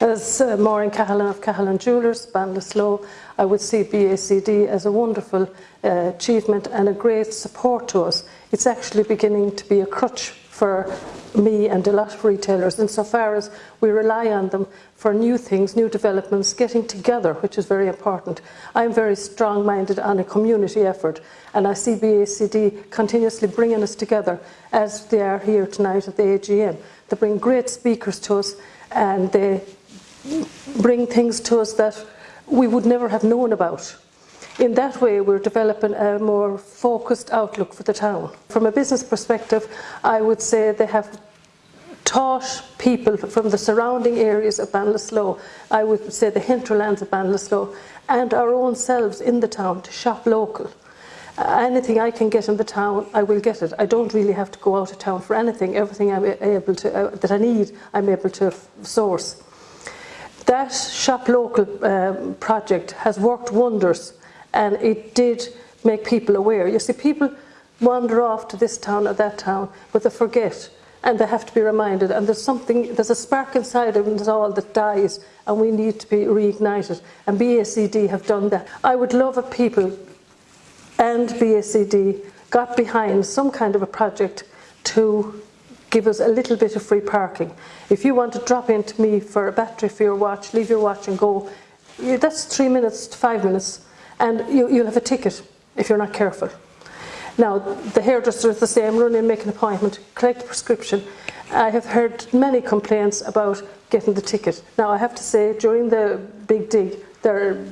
As uh, Maureen Cahalan of Cahalan Jewellers, Ballinasloe, I would see BACD as a wonderful uh, achievement and a great support to us. It's actually beginning to be a crutch for me and a lot of retailers insofar as we rely on them for new things, new developments, getting together, which is very important. I'm very strong-minded on a community effort and I see BACD continuously bringing us together as they are here tonight at the AGM. They bring great speakers to us and they bring things to us that we would never have known about. In that way, we're developing a more focused outlook for the town. From a business perspective, I would say they have taught people from the surrounding areas of Ballinasloe, I would say the hinterlands of Ballinasloe, and our own selves in the town to shop local. Uh, anything I can get in the town, I will get it. I don't really have to go out of town for anything. Everything I'm able to, uh, that I need, I'm able to source. That Shop Local um, project has worked wonders and it did make people aware. You see, people wander off to this town or that town, but they forget and they have to be reminded. And there's something, there's a spark inside of us all that dies and we need to be reignited. And BACD have done that. I would love if people and BACD got behind some kind of a project to give us a little bit of free parking. If you want to drop into me for a battery for your watch, leave your watch and go, that's three minutes to five minutes, and you, you'll have a ticket if you're not careful. Now, the hairdresser is the same, run in, make an appointment, collect the prescription. I have heard many complaints about getting the ticket. Now, I have to say, during the big dig, their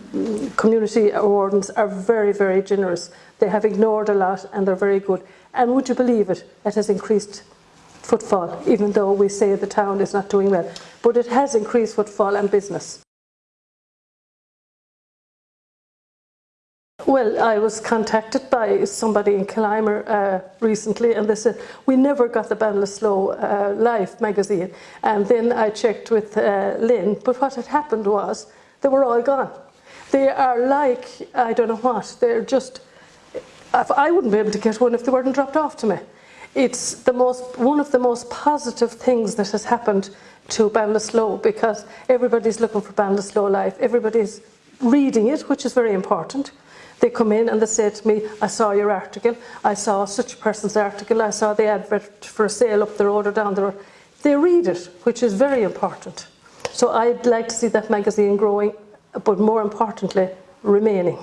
community wardens are very, very generous. They have ignored a lot and they're very good. And would you believe it, it has increased footfall, even though we say the town is not doing well. But it has increased footfall and business. Well, I was contacted by somebody in Killimor uh, recently and they said, we never got the Ballinasloe uh, Life magazine. And then I checked with uh, Lynn, but what had happened was they were all gone. They are like, I don't know what, they're just, I wouldn't be able to get one if they weren't dropped off to me. It's the most, one of the most positive things that has happened to Ballinasloe because everybody's looking for Ballinasloe Life. Everybody's reading it, which is very important. They come in and they say to me, I saw your article, I saw such a person's article, I saw the advert for a sale up the road or down the road. They read it, which is very important. So I'd like to see that magazine growing, but more importantly, remaining.